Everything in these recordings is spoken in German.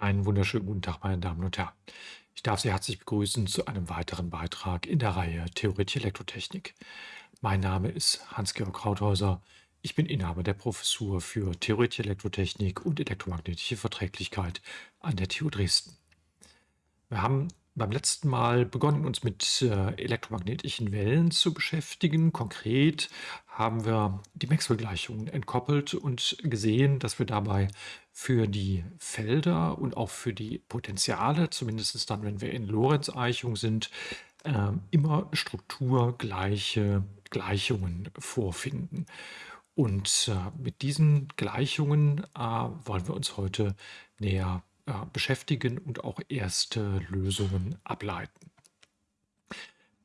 Einen wunderschönen guten Tag, meine Damen und Herren. Ich darf Sie herzlich begrüßen zu einem weiteren Beitrag in der Reihe Theoretische Elektrotechnik. Mein Name ist Hans-Georg Krauthäuser. Ich bin Inhaber der Professur für Theoretische Elektrotechnik und elektromagnetische Verträglichkeit an der TU Dresden. Wir haben beim letzten Mal begonnen, uns mit äh, elektromagnetischen Wellen zu beschäftigen. Konkret haben wir die Maxwell-Gleichungen entkoppelt und gesehen, dass wir dabei für die Felder und auch für die Potentiale, zumindest dann, wenn wir in Lorentz-Eichung sind, äh, immer strukturgleiche Gleichungen vorfinden. Und äh, mit diesen Gleichungen äh, wollen wir uns heute näher äh, beschäftigen und auch erste Lösungen ableiten.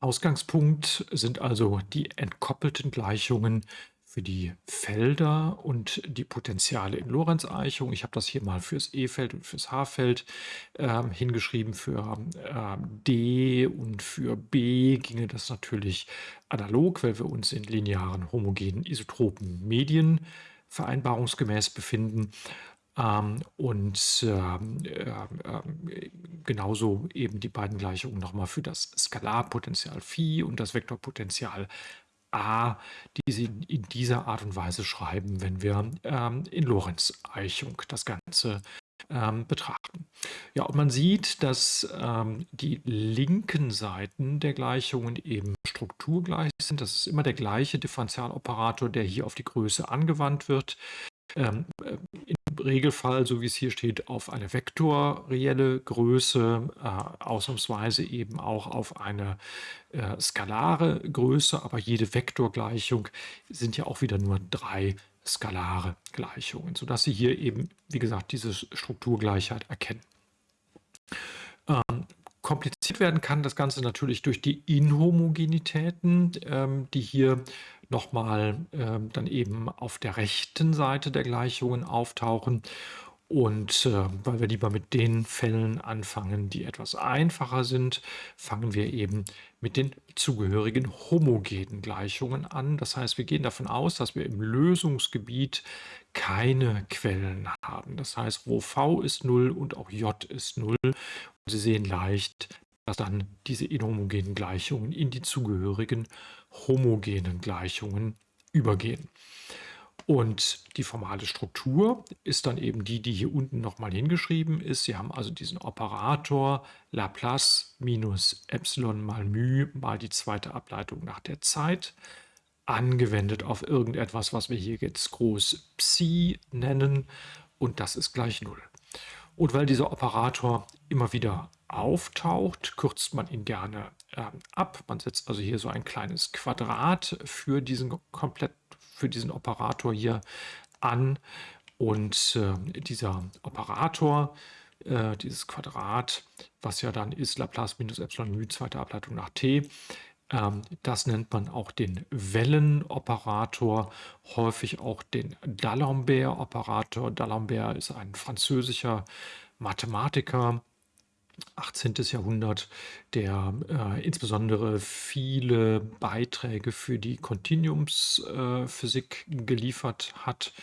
Ausgangspunkt sind also die entkoppelten Gleichungen für die Felder und die Potenziale in Lorentz-Eichung. Ich habe das hier mal fürs E-Feld und fürs H-Feld äh, hingeschrieben. Für äh, D und für B ginge das natürlich analog, weil wir uns in linearen, homogenen, isotropen Medien vereinbarungsgemäß befinden. Ähm, und ähm, äh, genauso eben die beiden Gleichungen nochmal für das Skalarpotential Phi und das Vektorpotential A, die Sie in dieser Art und Weise schreiben, wenn wir ähm, in Lorentz-Eichung das Ganze ähm, betrachten. Ja, und man sieht, dass ähm, die linken Seiten der Gleichungen eben strukturgleich sind. Das ist immer der gleiche Differentialoperator, der hier auf die Größe angewandt wird. Ähm, äh, Im Regelfall, so wie es hier steht, auf eine vektorreelle Größe, äh, ausnahmsweise eben auch auf eine äh, skalare Größe, aber jede Vektorgleichung sind ja auch wieder nur drei skalare Gleichungen, sodass Sie hier eben, wie gesagt, diese Strukturgleichheit erkennen. Ähm, kompliziert werden kann das Ganze natürlich durch die Inhomogenitäten, ähm, die hier nochmal ähm, dann eben auf der rechten Seite der Gleichungen auftauchen. Und äh, weil wir lieber mit den Fällen anfangen, die etwas einfacher sind, fangen wir eben mit den zugehörigen homogenen Gleichungen an. Das heißt, wir gehen davon aus, dass wir im Lösungsgebiet keine Quellen haben. Das heißt, wo v ist 0 und auch j ist 0. Und Sie sehen leicht, dass dann diese inhomogenen Gleichungen in die zugehörigen homogenen Gleichungen übergehen. Und die formale Struktur ist dann eben die, die hier unten nochmal hingeschrieben ist. Sie haben also diesen Operator Laplace minus Epsilon mal μ mal die zweite Ableitung nach der Zeit angewendet auf irgendetwas, was wir hier jetzt groß Psi nennen und das ist gleich 0. Und weil dieser Operator immer wieder auftaucht, kürzt man ihn gerne äh, ab. Man setzt also hier so ein kleines Quadrat für diesen komplett für diesen Operator hier an und äh, dieser Operator, äh, dieses Quadrat, was ja dann ist Laplace minus Epsilon μ, zweite Ableitung nach t, ähm, das nennt man auch den Wellenoperator, häufig auch den D'Alembert-Operator. D'Alembert ist ein französischer Mathematiker, 18. Jahrhundert, der äh, insbesondere viele Beiträge für die Kontinuumsphysik äh, geliefert hat.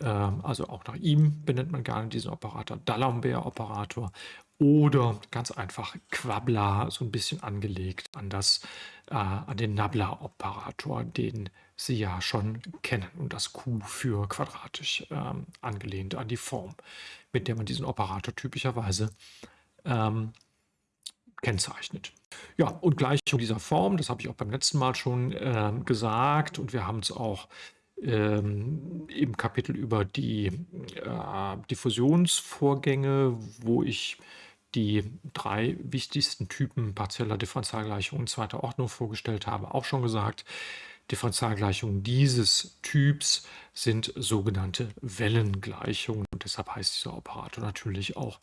Ähm, also auch nach ihm benennt man gerne diesen Operator D'Alembert-Operator oder ganz einfach Quabla, so ein bisschen angelegt an, das, äh, an den Nabla-Operator, den Sie ja schon kennen und das Q für quadratisch ähm, angelehnt an die Form, mit der man diesen Operator typischerweise ähm, kennzeichnet. Ja, und Gleichung dieser Form, das habe ich auch beim letzten Mal schon äh, gesagt und wir haben es auch ähm, im Kapitel über die äh, Diffusionsvorgänge, wo ich die drei wichtigsten Typen partieller Differentialgleichungen zweiter Ordnung vorgestellt habe, auch schon gesagt. Differentialgleichungen dieses Typs sind sogenannte Wellengleichungen und deshalb heißt dieser Operator natürlich auch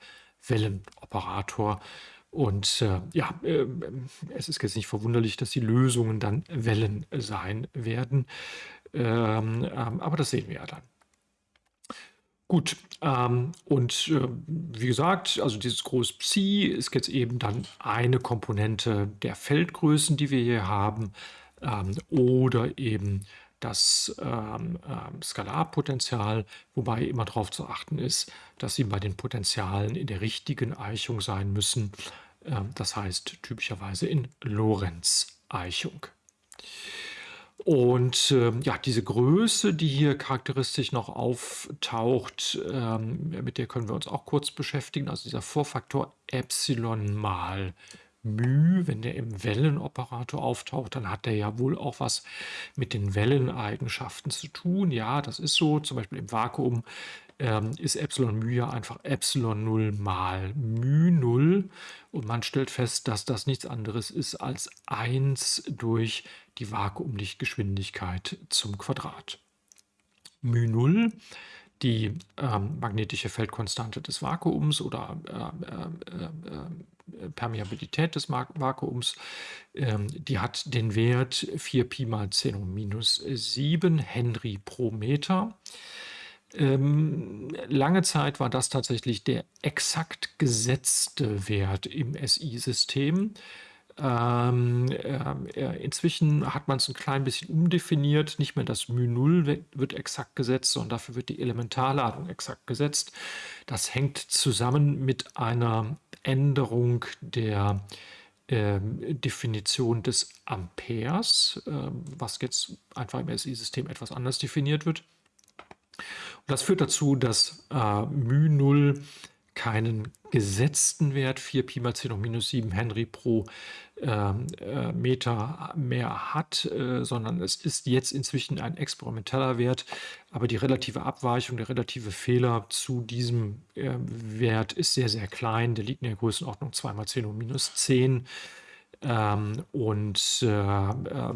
Wellenoperator. Und äh, ja, äh, es ist jetzt nicht verwunderlich, dass die Lösungen dann Wellen sein werden. Ähm, ähm, aber das sehen wir ja dann. Gut, ähm, und äh, wie gesagt, also dieses Groß Psi ist jetzt eben dann eine Komponente der Feldgrößen, die wir hier haben, ähm, oder eben das ähm, ähm, Skalarpotential, wobei immer darauf zu achten ist, dass sie bei den Potentialen in der richtigen Eichung sein müssen. Ähm, das heißt typischerweise in Lorentz-Eichung. Und äh, ja, diese Größe, die hier charakteristisch noch auftaucht, ähm, mit der können wir uns auch kurz beschäftigen. Also dieser Vorfaktor Epsilon mal μ, wenn der im Wellenoperator auftaucht, dann hat der ja wohl auch was mit den Welleneigenschaften zu tun. Ja, das ist so. Zum Beispiel im Vakuum ähm, ist Epsilon μ ja einfach Epsilon 0 mal μ 0 und man stellt fest, dass das nichts anderes ist als 1 durch die Vakuumlichtgeschwindigkeit zum Quadrat. μ 0 die ähm, magnetische Feldkonstante des Vakuums oder äh, äh, äh, Permeabilität des Vakuums, ähm, die hat den Wert 4 Pi mal 10 um minus 7 Henry pro Meter. Ähm, lange Zeit war das tatsächlich der exakt gesetzte Wert im SI-System. Ähm, äh, inzwischen hat man es ein klein bisschen umdefiniert. Nicht mehr das μ0 wird, exakt gesetzt, sondern dafür wird die Elementarladung exakt gesetzt. Das hängt zusammen mit einer Änderung der äh, Definition des Amperes, äh, was jetzt einfach im SI-System etwas anders definiert wird. Und das führt dazu, dass äh, μ0 keinen gesetzten Wert. 4 Pi mal 10 hoch minus 7 Henry pro ähm, äh, Meter mehr hat, äh, sondern es ist jetzt inzwischen ein experimenteller Wert, aber die relative Abweichung, der relative Fehler zu diesem äh, Wert ist sehr, sehr klein. Der liegt in der Größenordnung 2 mal 10 hoch minus 10 ähm, und äh, äh,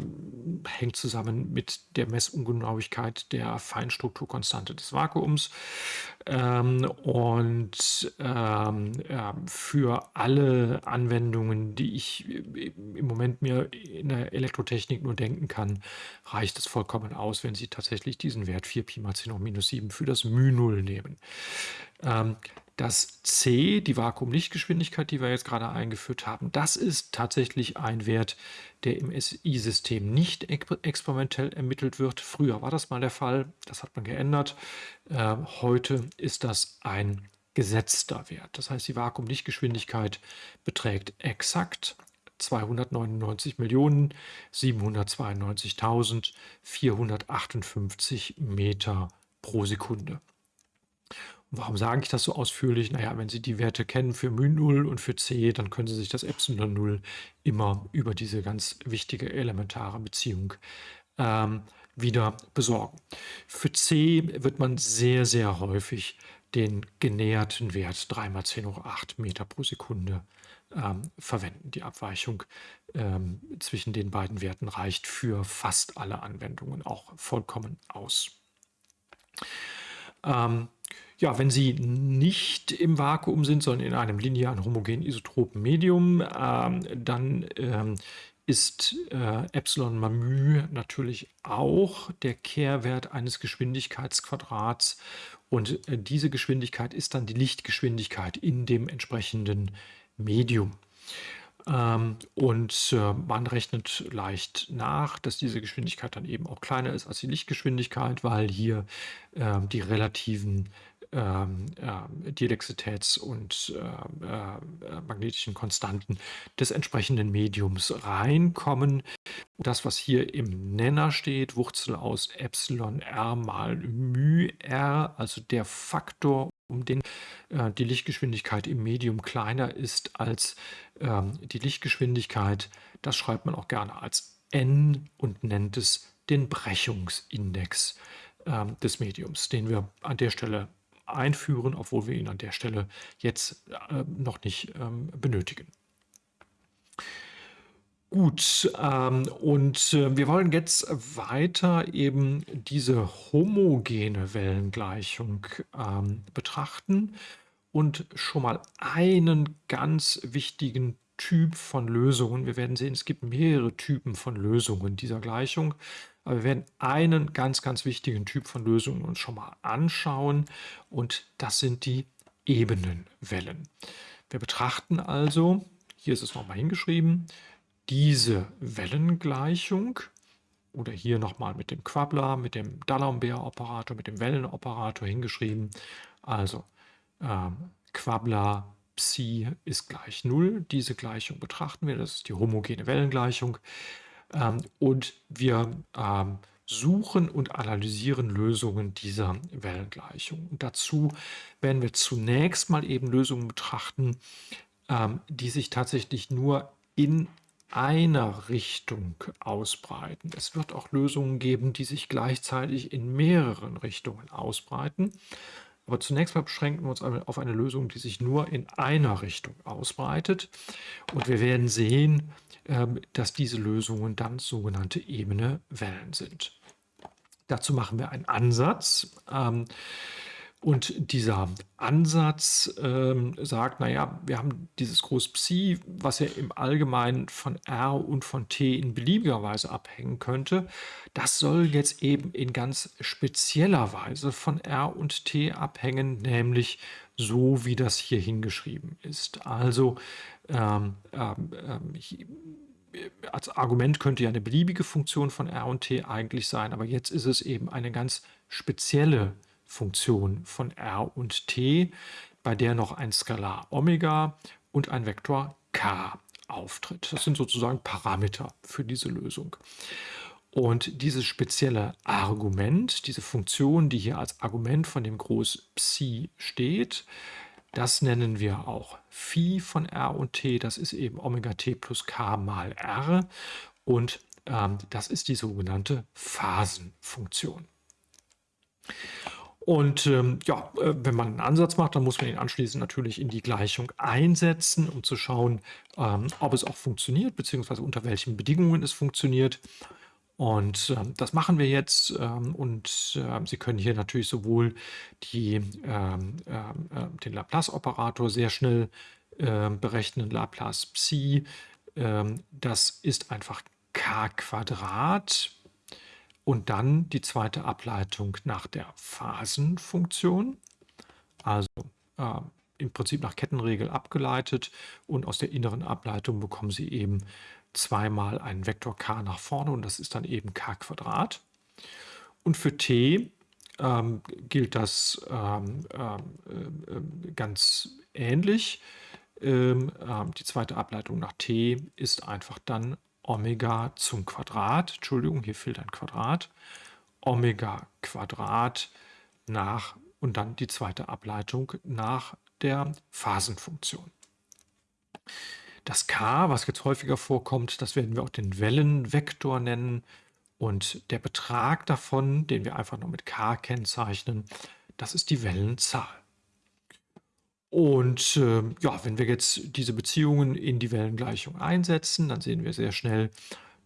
hängt zusammen mit der Messungenauigkeit der Feinstrukturkonstante des Vakuums. Ähm, und ähm, ja, für alle Anwendungen, die ich im Moment mir in der Elektrotechnik nur denken kann, reicht es vollkommen aus, wenn Sie tatsächlich diesen Wert 4 Pi mal 10 hoch minus 7 für das μ0 nehmen. Das c, die Vakuumlichtgeschwindigkeit, die wir jetzt gerade eingeführt haben, das ist tatsächlich ein Wert, der im SI-System nicht experimentell ermittelt wird. Früher war das mal der Fall, das hat man geändert. Äh, heute ist das ein gesetzter Wert. Das heißt, die Vakuumlichtgeschwindigkeit beträgt exakt 299.792.458 Meter pro Sekunde. Warum sage ich das so ausführlich? Naja, wenn Sie die Werte kennen für μ0 und für c, dann können Sie sich das Epsilon 0 immer über diese ganz wichtige elementare Beziehung ähm, wieder besorgen. Für c wird man sehr, sehr häufig den genäherten Wert 3 mal 10 hoch 8 Meter pro Sekunde ähm, verwenden. Die Abweichung ähm, zwischen den beiden Werten reicht für fast alle Anwendungen auch vollkommen aus. Ähm, ja, wenn sie nicht im Vakuum sind, sondern in einem linearen homogen isotropen Medium, ähm, dann ähm, ist äh, Epsilon μ natürlich auch der Kehrwert eines Geschwindigkeitsquadrats und äh, diese Geschwindigkeit ist dann die Lichtgeschwindigkeit in dem entsprechenden Medium. Ähm, und äh, man rechnet leicht nach, dass diese Geschwindigkeit dann eben auch kleiner ist als die Lichtgeschwindigkeit, weil hier äh, die relativen ähm, äh, Dielexitäts- und äh, äh, magnetischen Konstanten des entsprechenden Mediums reinkommen. Das, was hier im Nenner steht, Wurzel aus Epsilon r mal μ r, also der Faktor, um den äh, die Lichtgeschwindigkeit im Medium kleiner ist als ähm, die Lichtgeschwindigkeit, das schreibt man auch gerne als n und nennt es den Brechungsindex ähm, des Mediums, den wir an der Stelle einführen, obwohl wir ihn an der Stelle jetzt äh, noch nicht ähm, benötigen. Gut, ähm, und äh, wir wollen jetzt weiter eben diese homogene Wellengleichung ähm, betrachten und schon mal einen ganz wichtigen Typ von Lösungen. Wir werden sehen, es gibt mehrere Typen von Lösungen dieser Gleichung. Aber wir werden einen ganz, ganz wichtigen Typ von Lösungen uns schon mal anschauen und das sind die Ebenenwellen. Wir betrachten also, hier ist es nochmal hingeschrieben, diese Wellengleichung oder hier nochmal mit dem Quabbler, mit dem D'Alembert-Operator, mit dem Wellenoperator hingeschrieben. Also ähm, Quabbler Psi ist gleich 0. Diese Gleichung betrachten wir. Das ist die homogene Wellengleichung. Ähm, und wir ähm, suchen und analysieren Lösungen dieser Wellengleichung. Und dazu werden wir zunächst mal eben Lösungen betrachten, ähm, die sich tatsächlich nur in einer Richtung ausbreiten. Es wird auch Lösungen geben, die sich gleichzeitig in mehreren Richtungen ausbreiten. Aber zunächst mal beschränken wir uns auf eine Lösung, die sich nur in einer Richtung ausbreitet. Und wir werden sehen, ähm, dass diese Lösungen dann sogenannte ebene Wellen sind. Dazu machen wir einen Ansatz. Und dieser Ansatz ähm, sagt, naja, wir haben dieses Groß Psi, was ja im Allgemeinen von R und von T in beliebiger Weise abhängen könnte. Das soll jetzt eben in ganz spezieller Weise von R und T abhängen, nämlich so, wie das hier hingeschrieben ist. Also ähm, ähm, ähm als Argument könnte ja eine beliebige Funktion von R und T eigentlich sein, aber jetzt ist es eben eine ganz spezielle Funktion. Von r und t, bei der noch ein Skalar Omega und ein Vektor k auftritt. Das sind sozusagen Parameter für diese Lösung. Und dieses spezielle Argument, diese Funktion, die hier als Argument von dem Groß Psi steht, das nennen wir auch Phi von r und t. Das ist eben Omega t plus k mal r. Und ähm, das ist die sogenannte Phasenfunktion. Und ähm, ja, äh, wenn man einen Ansatz macht, dann muss man ihn anschließend natürlich in die Gleichung einsetzen, um zu schauen, ähm, ob es auch funktioniert, beziehungsweise unter welchen Bedingungen es funktioniert. Und äh, das machen wir jetzt. Ähm, und äh, Sie können hier natürlich sowohl die, ähm, ähm, äh, den Laplace-Operator sehr schnell ähm, berechnen, Laplace Psi. das ist einfach k Quadrat und dann die zweite Ableitung nach der Phasenfunktion, also äh, im Prinzip nach Kettenregel abgeleitet. Und aus der inneren Ableitung bekommen Sie eben zweimal einen Vektor k nach vorne und das ist dann eben k Quadrat. Und für t ähm, gilt das ähm, äh, ganz ähnlich. Ähm, äh, die zweite Ableitung nach t ist einfach dann Omega zum Quadrat, Entschuldigung, hier fehlt ein Quadrat, Omega Quadrat nach und dann die zweite Ableitung nach der Phasenfunktion. Das k, was jetzt häufiger vorkommt, das werden wir auch den Wellenvektor nennen. Und der Betrag davon, den wir einfach nur mit k kennzeichnen, das ist die Wellenzahl. Und äh, ja, wenn wir jetzt diese Beziehungen in die Wellengleichung einsetzen, dann sehen wir sehr schnell,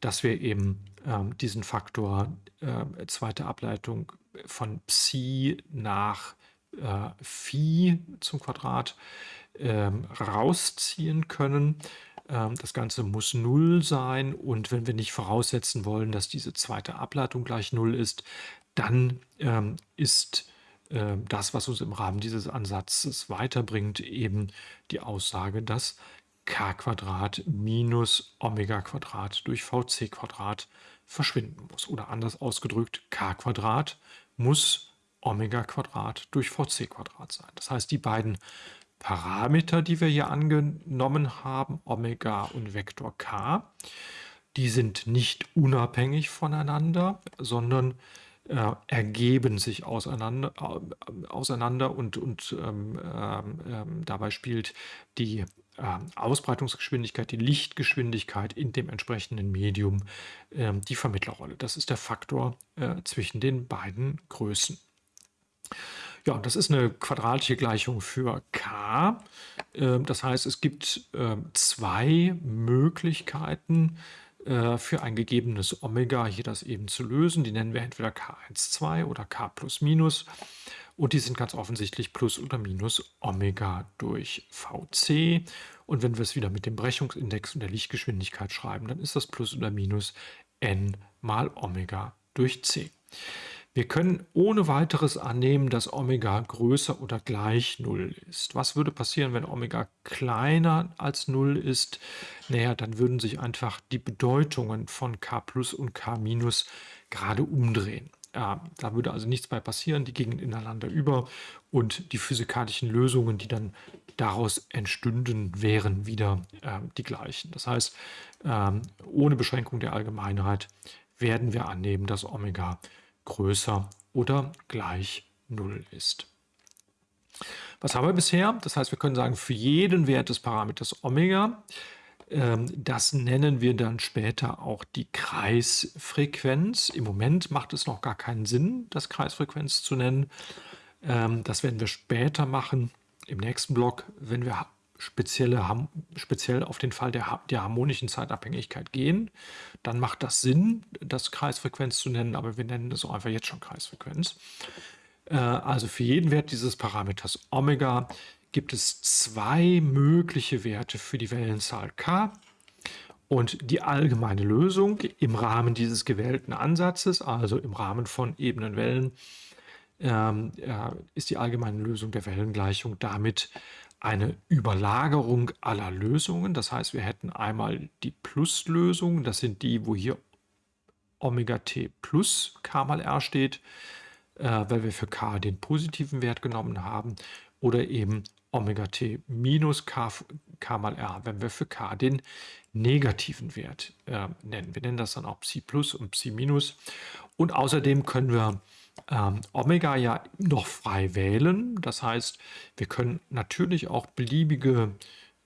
dass wir eben ähm, diesen Faktor äh, zweite Ableitung von Psi nach äh, Phi zum Quadrat ähm, rausziehen können. Ähm, das Ganze muss 0 sein und wenn wir nicht voraussetzen wollen, dass diese zweite Ableitung gleich 0 ist, dann ähm, ist ähm, das, was uns im Rahmen dieses Ansatzes weiterbringt, eben die Aussage, dass k minus Omega durch vc verschwinden muss. Oder anders ausgedrückt, k muss Omega durch vc sein. Das heißt, die beiden Parameter, die wir hier angenommen haben, Omega und Vektor k, die sind nicht unabhängig voneinander, sondern äh, ergeben sich auseinander, äh, auseinander und, und ähm, ähm, ähm dabei spielt die äh, Ausbreitungsgeschwindigkeit, die Lichtgeschwindigkeit in dem entsprechenden Medium ähm, die Vermittlerrolle. Das ist der Faktor äh, zwischen den beiden Größen. Ja, das ist eine quadratische Gleichung für k. Ähm, das heißt, es gibt zwei Möglichkeiten, für ein gegebenes Omega hier das eben zu lösen. Die nennen wir entweder K12 oder K plus minus. Und die sind ganz offensichtlich plus oder minus Omega durch VC. Und wenn wir es wieder mit dem Brechungsindex und der Lichtgeschwindigkeit schreiben, dann ist das plus oder minus n mal Omega durch C. Wir können ohne weiteres annehmen, dass Omega größer oder gleich 0 ist. Was würde passieren, wenn Omega kleiner als 0 ist? Naja, dann würden sich einfach die Bedeutungen von K plus und K minus gerade umdrehen. Ja, da würde also nichts mehr passieren, die gingen ineinander über und die physikalischen Lösungen, die dann daraus entstünden, wären wieder äh, die gleichen. Das heißt, ähm, ohne Beschränkung der Allgemeinheit werden wir annehmen, dass Omega größer oder gleich 0 ist. Was haben wir bisher? Das heißt, wir können sagen, für jeden Wert des Parameters Omega, ähm, das nennen wir dann später auch die Kreisfrequenz. Im Moment macht es noch gar keinen Sinn, das Kreisfrequenz zu nennen. Ähm, das werden wir später machen, im nächsten Block, wenn wir spezielle, speziell auf den Fall der, der harmonischen Zeitabhängigkeit gehen, dann macht das Sinn, das Kreisfrequenz zu nennen, aber wir nennen es auch einfach jetzt schon Kreisfrequenz. Äh, also für jeden Wert dieses Parameters Omega gibt es zwei mögliche Werte für die Wellenzahl k. Und die allgemeine Lösung im Rahmen dieses gewählten Ansatzes, also im Rahmen von Ebenenwellen, ähm, äh, ist die allgemeine Lösung der Wellengleichung damit eine Überlagerung aller Lösungen. Das heißt, wir hätten einmal die Pluslösung, das sind die, wo hier Omega t plus k mal r steht, äh, weil wir für k den positiven Wert genommen haben, oder eben Omega t minus k, k mal r, wenn wir für k den negativen Wert äh, nennen. Wir nennen das dann auch Psi plus und Psi minus. Und außerdem können wir ähm, Omega ja noch frei wählen. Das heißt, wir können natürlich auch beliebige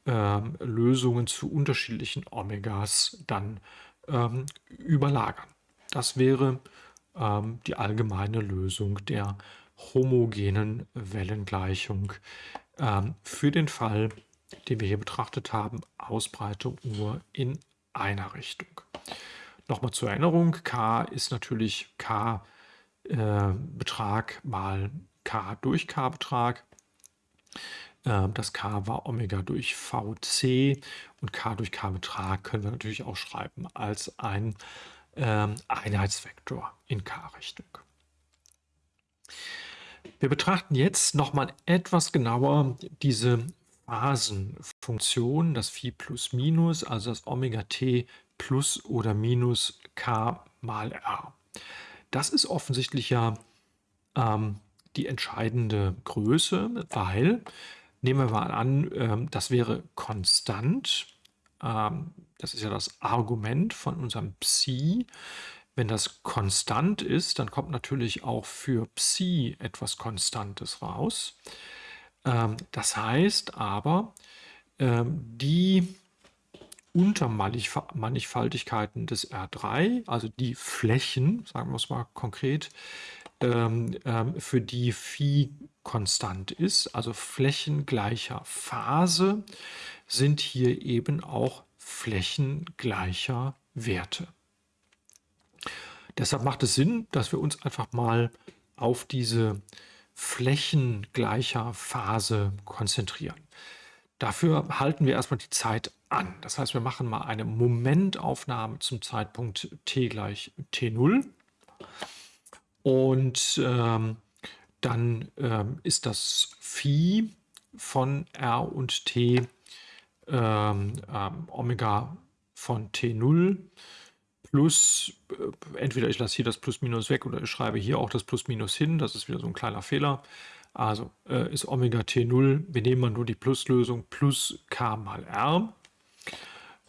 ähm, Lösungen zu unterschiedlichen Omegas dann ähm, überlagern. Das wäre ähm, die allgemeine Lösung der homogenen Wellengleichung ähm, für den Fall, den wir hier betrachtet haben, Ausbreitung nur in einer Richtung. Nochmal zur Erinnerung, k ist natürlich k äh, Betrag mal k durch k Betrag. Äh, das k war Omega durch VC und k durch k Betrag können wir natürlich auch schreiben als ein äh, Einheitsvektor in k-Richtung. Wir betrachten jetzt nochmal etwas genauer diese Phasenfunktion, das Phi plus minus, also das Omega t plus oder minus k mal r. Das ist offensichtlich ja ähm, die entscheidende Größe, weil, nehmen wir mal an, ähm, das wäre konstant. Ähm, das ist ja das Argument von unserem Psi. Wenn das konstant ist, dann kommt natürlich auch für Psi etwas Konstantes raus. Ähm, das heißt aber, ähm, die Untermannigfaltigkeiten des R3, also die Flächen, sagen wir es mal konkret, ähm, ähm, für die Phi konstant ist, also Flächen gleicher Phase, sind hier eben auch Flächen gleicher Werte. Deshalb macht es Sinn, dass wir uns einfach mal auf diese Flächen gleicher Phase konzentrieren. Dafür halten wir erstmal die Zeit an. Das heißt, wir machen mal eine Momentaufnahme zum Zeitpunkt t gleich t0. Und ähm, dann ähm, ist das Phi von r und t ähm, ähm Omega von t0 plus, äh, entweder ich lasse hier das Plus-Minus weg oder ich schreibe hier auch das Plus-Minus hin. Das ist wieder so ein kleiner Fehler. Also äh, ist Omega T0, wir nehmen mal nur die Pluslösung, plus K mal R.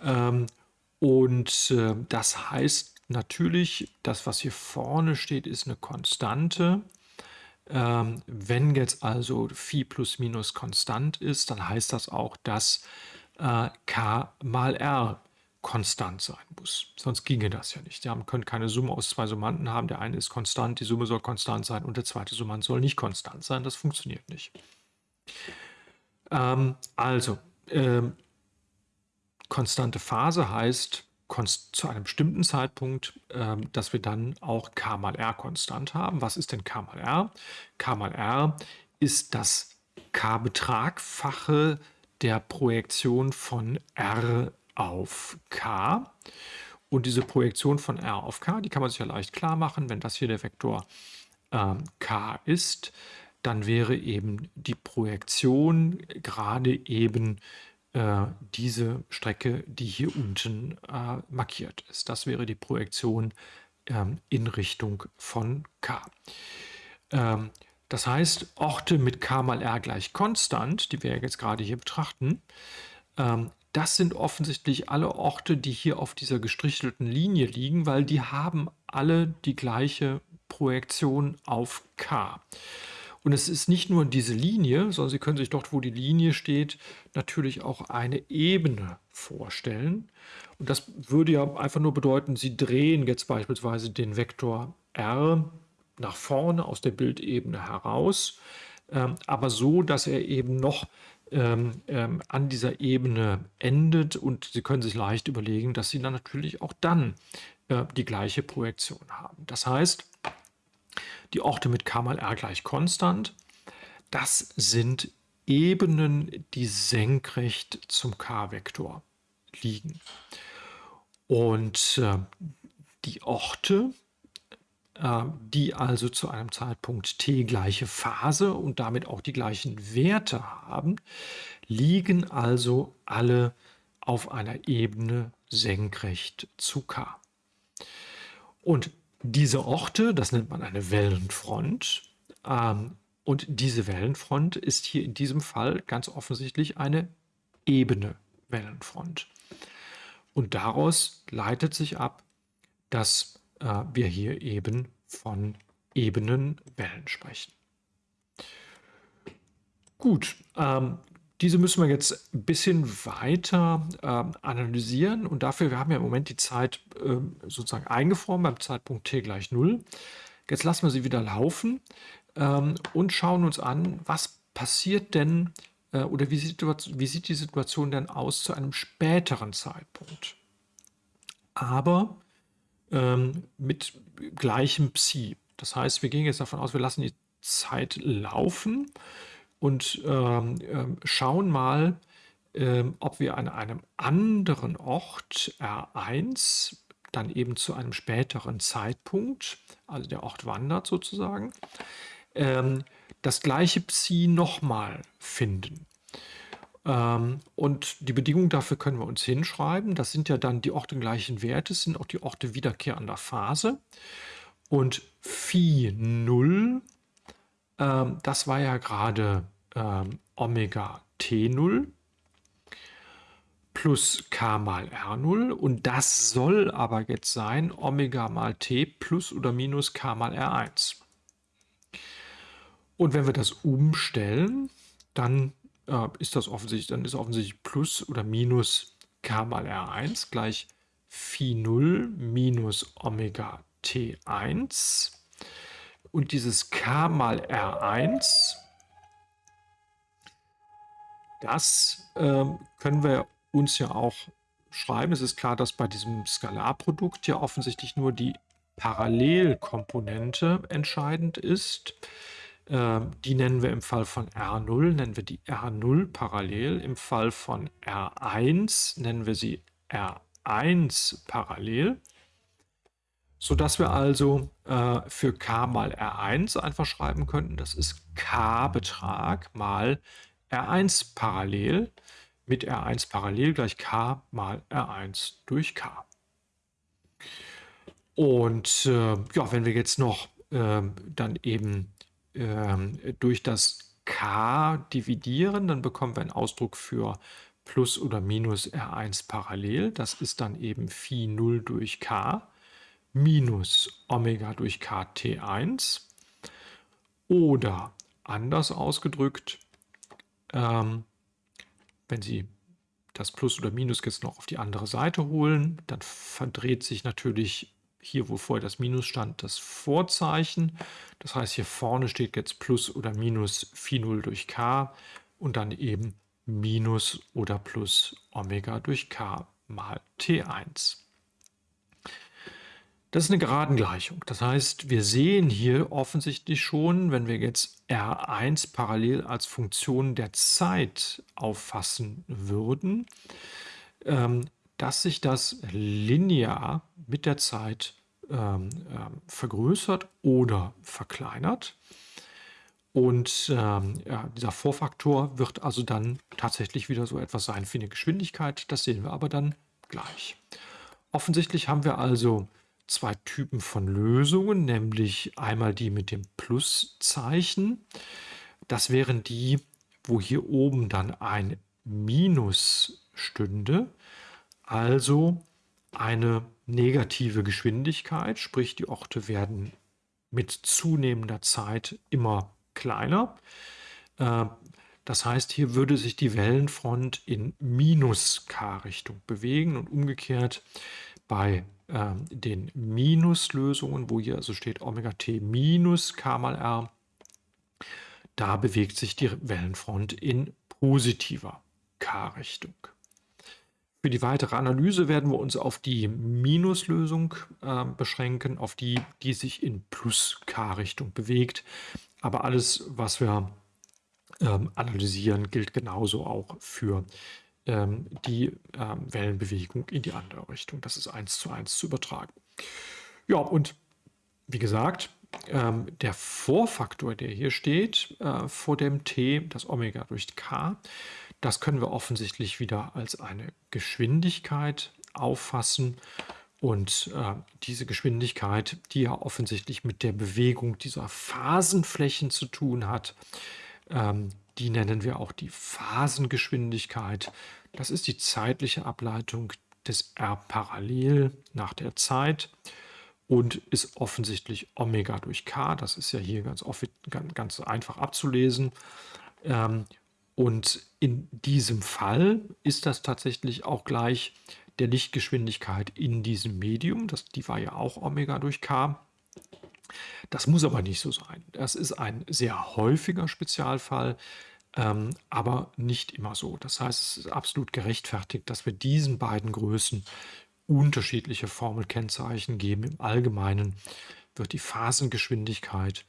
Ähm, und äh, das heißt natürlich, das, was hier vorne steht, ist eine Konstante. Ähm, wenn jetzt also Phi plus minus konstant ist, dann heißt das auch, dass äh, K mal R konstant sein muss. Sonst ginge das ja nicht. Ja, man könnte keine Summe aus zwei Summanden haben. Der eine ist konstant, die Summe soll konstant sein und der zweite Summand soll nicht konstant sein. Das funktioniert nicht. Ähm, also, ähm, konstante Phase heißt zu einem bestimmten Zeitpunkt, ähm, dass wir dann auch k mal r konstant haben. Was ist denn k mal r? k mal r ist das k-Betragfache der Projektion von r auf k. Und diese Projektion von r auf k, die kann man sich ja leicht klar machen. Wenn das hier der Vektor äh, k ist, dann wäre eben die Projektion gerade eben äh, diese Strecke, die hier unten äh, markiert ist. Das wäre die Projektion ähm, in Richtung von k. Ähm, das heißt, Orte mit k mal r gleich konstant, die wir jetzt gerade hier betrachten, ähm, das sind offensichtlich alle Orte, die hier auf dieser gestrichelten Linie liegen, weil die haben alle die gleiche Projektion auf k. Und es ist nicht nur diese Linie, sondern Sie können sich dort, wo die Linie steht, natürlich auch eine Ebene vorstellen. Und das würde ja einfach nur bedeuten, Sie drehen jetzt beispielsweise den Vektor r nach vorne aus der Bildebene heraus, ähm, aber so, dass er eben noch ähm, ähm, an dieser Ebene endet und Sie können sich leicht überlegen, dass Sie dann natürlich auch dann äh, die gleiche Projektion haben. Das heißt, die Orte mit k mal r gleich konstant, das sind Ebenen, die senkrecht zum k-Vektor liegen. Und äh, die Orte, die also zu einem Zeitpunkt t gleiche Phase und damit auch die gleichen Werte haben, liegen also alle auf einer Ebene senkrecht zu k. Und diese Orte, das nennt man eine Wellenfront, ähm, und diese Wellenfront ist hier in diesem Fall ganz offensichtlich eine ebene Wellenfront. Und daraus leitet sich ab, dass äh, wir hier eben von ebenen Wellen sprechen. Gut, ähm, diese müssen wir jetzt ein bisschen weiter äh, analysieren und dafür, wir haben ja im Moment die Zeit äh, sozusagen eingefroren beim Zeitpunkt t gleich 0. Jetzt lassen wir sie wieder laufen ähm, und schauen uns an, was passiert denn äh, oder wie sieht, wie sieht die Situation denn aus zu einem späteren Zeitpunkt. Aber ähm, mit gleichem Psi. Das heißt, wir gehen jetzt davon aus, wir lassen die Zeit laufen und ähm, ähm, schauen mal, ähm, ob wir an einem anderen Ort R1 dann eben zu einem späteren Zeitpunkt, also der Ort wandert sozusagen, ähm, das gleiche Psi nochmal finden. Ähm, und die Bedingung dafür können wir uns hinschreiben. Das sind ja dann die ortengleichen Werte, sind auch die Orte wiederkehrender Phase. Und Phi 0, ähm, das war ja gerade ähm, Omega T0 plus k mal r0 und das soll aber jetzt sein Omega mal t plus oder minus k mal r1. Und wenn wir das umstellen, dann äh, ist das offensichtlich, dann ist offensichtlich plus oder minus k mal r1 gleich Phi 0 minus Omega t1 und dieses k mal r1 das ähm, können wir uns ja auch schreiben. Es ist klar, dass bei diesem Skalarprodukt ja offensichtlich nur die Parallelkomponente entscheidend ist. Ähm, die nennen wir im Fall von R0, nennen wir die R0 parallel. Im Fall von R1 nennen wir sie R1 parallel. Sodass wir also äh, für k mal R1 einfach schreiben könnten, das ist k-Betrag mal R1 parallel mit R1 parallel gleich K mal R1 durch K. Und äh, ja, wenn wir jetzt noch äh, dann eben äh, durch das K dividieren, dann bekommen wir einen Ausdruck für plus oder minus R1 parallel. Das ist dann eben Phi 0 durch K minus Omega durch KT1. Oder anders ausgedrückt, ähm, wenn Sie das Plus oder Minus jetzt noch auf die andere Seite holen, dann verdreht sich natürlich hier, wo vorher das Minus stand, das Vorzeichen. Das heißt, hier vorne steht jetzt Plus oder Minus Phi 0 durch K und dann eben Minus oder Plus Omega durch K mal T1. Das ist eine Geradengleichung. Das heißt, wir sehen hier offensichtlich schon, wenn wir jetzt R1 parallel als Funktion der Zeit auffassen würden, ähm, dass sich das linear mit der Zeit ähm, ähm, vergrößert oder verkleinert. Und ähm, ja, dieser Vorfaktor wird also dann tatsächlich wieder so etwas sein wie eine Geschwindigkeit. Das sehen wir aber dann gleich. Offensichtlich haben wir also zwei Typen von Lösungen, nämlich einmal die mit dem Pluszeichen. Das wären die, wo hier oben dann ein Minus stünde, also eine negative Geschwindigkeit, sprich die Orte werden mit zunehmender Zeit immer kleiner. Äh, das heißt, hier würde sich die Wellenfront in Minus-K-Richtung bewegen und umgekehrt bei äh, den Minuslösungen, wo hier also steht Omega t minus K mal R, da bewegt sich die Wellenfront in positiver K-Richtung. Für die weitere Analyse werden wir uns auf die Minuslösung äh, beschränken, auf die, die sich in Plus-K-Richtung bewegt. Aber alles, was wir ähm, analysieren, gilt genauso auch für ähm, die ähm, Wellenbewegung in die andere Richtung. Das ist eins zu eins zu übertragen. Ja, und wie gesagt, ähm, der Vorfaktor, der hier steht, äh, vor dem t, das Omega durch k, das können wir offensichtlich wieder als eine Geschwindigkeit auffassen. Und äh, diese Geschwindigkeit, die ja offensichtlich mit der Bewegung dieser Phasenflächen zu tun hat, ähm, die nennen wir auch die Phasengeschwindigkeit. Das ist die zeitliche Ableitung des R parallel nach der Zeit und ist offensichtlich Omega durch K. Das ist ja hier ganz, ganz einfach abzulesen. Ähm, und in diesem Fall ist das tatsächlich auch gleich der Lichtgeschwindigkeit in diesem Medium. Das, die war ja auch Omega durch K. Das muss aber nicht so sein. Das ist ein sehr häufiger Spezialfall, ähm, aber nicht immer so. Das heißt, es ist absolut gerechtfertigt, dass wir diesen beiden Größen unterschiedliche Formelkennzeichen geben. Im Allgemeinen wird die Phasengeschwindigkeit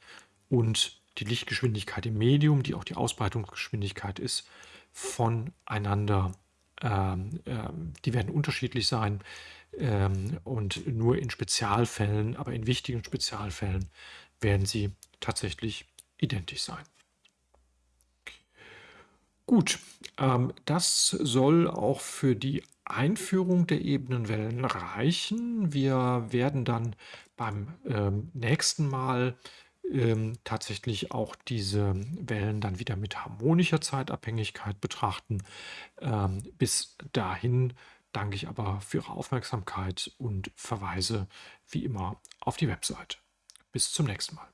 und die Lichtgeschwindigkeit im Medium, die auch die Ausbreitungsgeschwindigkeit ist, voneinander, ähm, ähm, die werden unterschiedlich sein ähm, und nur in Spezialfällen, aber in wichtigen Spezialfällen werden sie tatsächlich identisch sein. Gut, ähm, das soll auch für die Einführung der Ebenenwellen reichen. Wir werden dann beim ähm, nächsten Mal ähm, tatsächlich auch diese Wellen dann wieder mit harmonischer Zeitabhängigkeit betrachten. Ähm, bis dahin danke ich aber für Ihre Aufmerksamkeit und verweise wie immer auf die Website. Bis zum nächsten Mal.